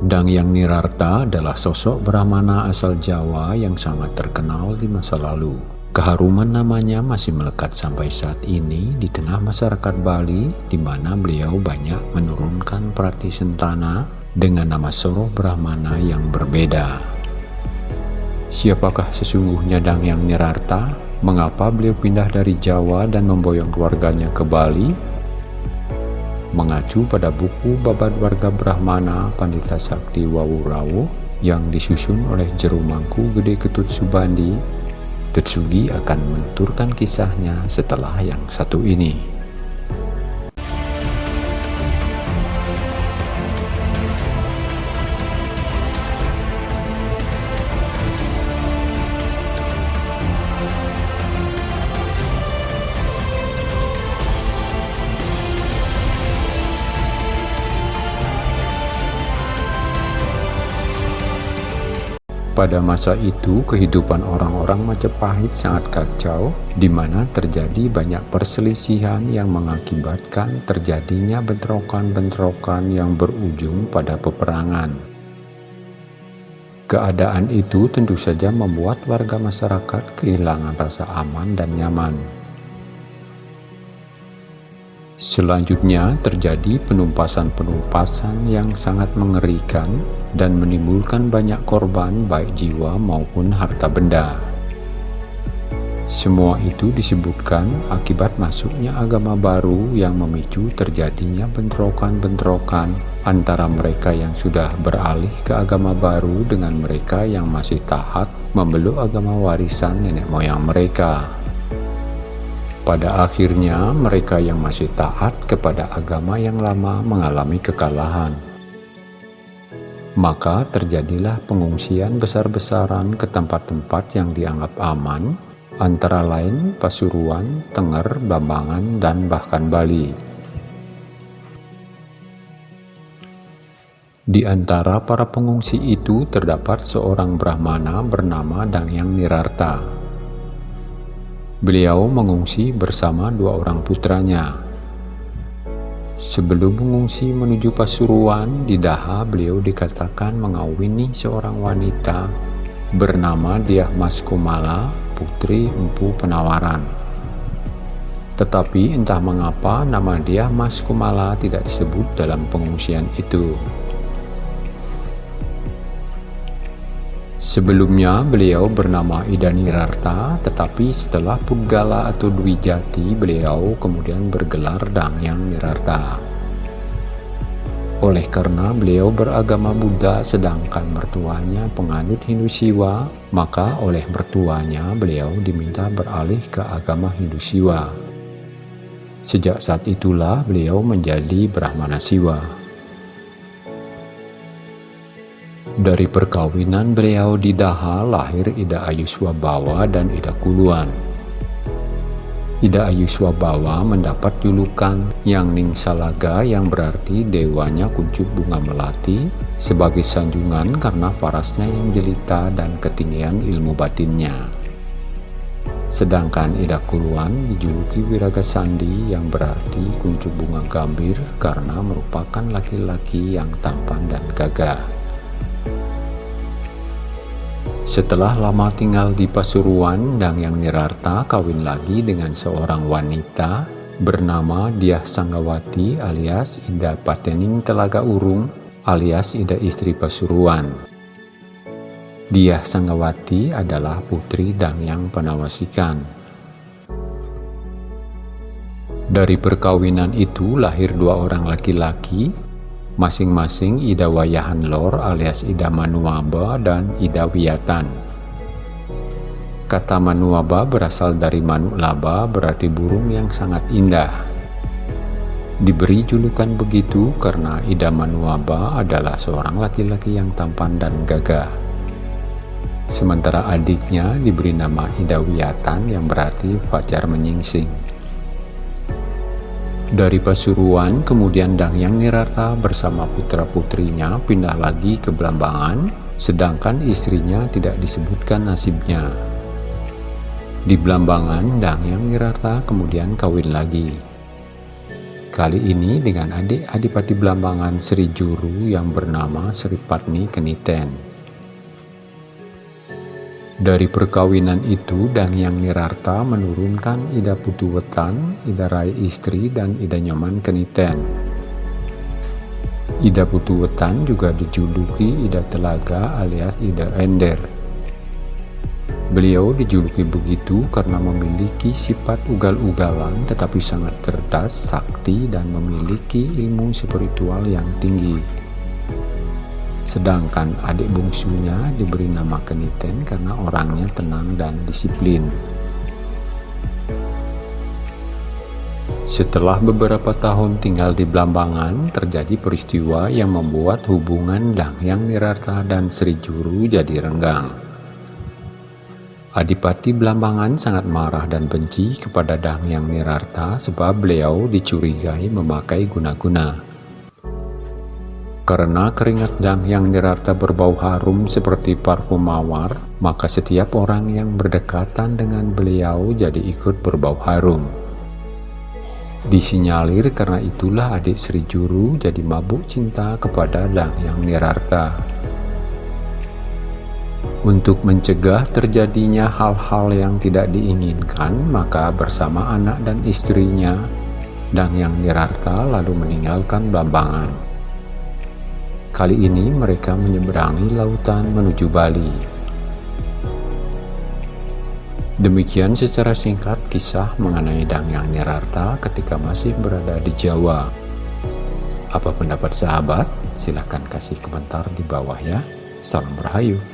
Dangyang Nirarta adalah sosok Brahmana asal Jawa yang sangat terkenal di masa lalu. Keharuman namanya masih melekat sampai saat ini di tengah masyarakat Bali, di mana beliau banyak menurunkan prati sentana dengan nama Soro Brahmana yang berbeda. Siapakah sesungguhnya Dangyang Nirarta? Mengapa beliau pindah dari Jawa dan memboyong keluarganya ke Bali? Mengacu pada buku Babad Warga Brahmana Pandita Sakti Wawurawu yang disusun oleh Jerumangku Gede Ketut Subandi Tetsugi akan menuturkan kisahnya setelah yang satu ini. Pada masa itu, kehidupan orang-orang Majapahit sangat kacau, di mana terjadi banyak perselisihan yang mengakibatkan terjadinya bentrokan-bentrokan yang berujung pada peperangan. Keadaan itu tentu saja membuat warga masyarakat kehilangan rasa aman dan nyaman. Selanjutnya terjadi penumpasan-penumpasan yang sangat mengerikan dan menimbulkan banyak korban baik jiwa maupun harta benda. Semua itu disebutkan akibat masuknya agama baru yang memicu terjadinya bentrokan-bentrokan antara mereka yang sudah beralih ke agama baru dengan mereka yang masih taat memeluk agama warisan nenek moyang mereka. Pada akhirnya, mereka yang masih taat kepada agama yang lama mengalami kekalahan. Maka terjadilah pengungsian besar-besaran ke tempat-tempat yang dianggap aman, antara lain Pasuruan, Tenger, Bambangan, dan bahkan Bali. Di antara para pengungsi itu terdapat seorang Brahmana bernama Dangyang Nirarta Beliau mengungsi bersama dua orang putranya. Sebelum mengungsi menuju Pasuruan, di Daha beliau dikatakan mengawini seorang wanita bernama Diah Mas Kumala, putri Empu Penawaran. Tetapi entah mengapa nama Diah Mas Kumala tidak disebut dalam pengungsian itu. Sebelumnya beliau bernama Idani Rarta, tetapi setelah Pudgala atau Dwi Jati, beliau kemudian bergelar Dangyang Nirarta. Oleh karena beliau beragama Buddha sedangkan mertuanya penganut Hindu Siwa, maka oleh mertuanya beliau diminta beralih ke agama Hindu Siwa. Sejak saat itulah beliau menjadi Brahmana Siwa. Dari perkawinan beliau di Daha lahir Ida Ayuswabawa dan Ida Kuluan. Ida Ayuswabawa mendapat julukan Yang Ningsalaga yang berarti dewanya kuncup bunga melati sebagai sanjungan karena parasnya yang jelita dan ketinggian ilmu batinnya. Sedangkan Ida Kuluan dijuluki Wiraga Sandi yang berarti kuncup bunga gambir karena merupakan laki-laki yang tampan dan gagah. Setelah lama tinggal di Pasuruan, Dangyang Nirarta kawin lagi dengan seorang wanita bernama Diah Sanggawati alias Ida Patening Telaga Urung alias Ida istri Pasuruan. Diah Sanggawati adalah putri Dangyang Panawasikan. Dari perkawinan itu lahir dua orang laki-laki masing-masing Ida Wayahan Lor alias Ida Manuaba dan Ida Wiyatan. Kata Manuaba berasal dari Manu Laba berarti burung yang sangat indah. Diberi julukan begitu karena Ida Manuaba adalah seorang laki-laki yang tampan dan gagah. Sementara adiknya diberi nama Ida Wiyatan yang berarti fajar menyingsing. Dari Pasuruan, kemudian Dangyang Nirata bersama putra-putrinya pindah lagi ke Belambangan, sedangkan istrinya tidak disebutkan nasibnya. Di Belambangan, Dangyang Nirata kemudian kawin lagi. Kali ini dengan adik Adipati Belambangan Sri Juru yang bernama Sri Patni Keniten. Dari perkawinan itu, Dangyang Nirarta menurunkan Ida Putu Wetan, Ida Rai Istri, dan Ida Nyoman Keniten. Ida Putu Wetan juga dijuluki Ida Telaga alias Ida Ender. Beliau dijuluki begitu karena memiliki sifat ugal-ugalan tetapi sangat cerdas, sakti, dan memiliki ilmu spiritual yang tinggi. Sedangkan adik bungsunya diberi nama Keniten karena orangnya tenang dan disiplin. Setelah beberapa tahun tinggal di Blambangan, terjadi peristiwa yang membuat hubungan Dangyang Nirarta dan Sri Juru jadi renggang. Adipati Blambangan sangat marah dan benci kepada Dangyang Nirarta sebab beliau dicurigai memakai guna-guna. Karena keringat Dangyang Nirarta berbau harum seperti parfum mawar, maka setiap orang yang berdekatan dengan beliau jadi ikut berbau harum. Disinyalir karena itulah adik Sri Juru jadi mabuk cinta kepada Dangyang Nirarta. Untuk mencegah terjadinya hal-hal yang tidak diinginkan, maka bersama anak dan istrinya, yang Nirarta lalu meninggalkan Bambangan. Kali ini mereka menyeberangi lautan menuju Bali. Demikian secara singkat kisah mengenai Dangyang Nirarta ketika masih berada di Jawa. Apa pendapat sahabat? Silahkan kasih komentar di bawah ya. Salam Rahayu.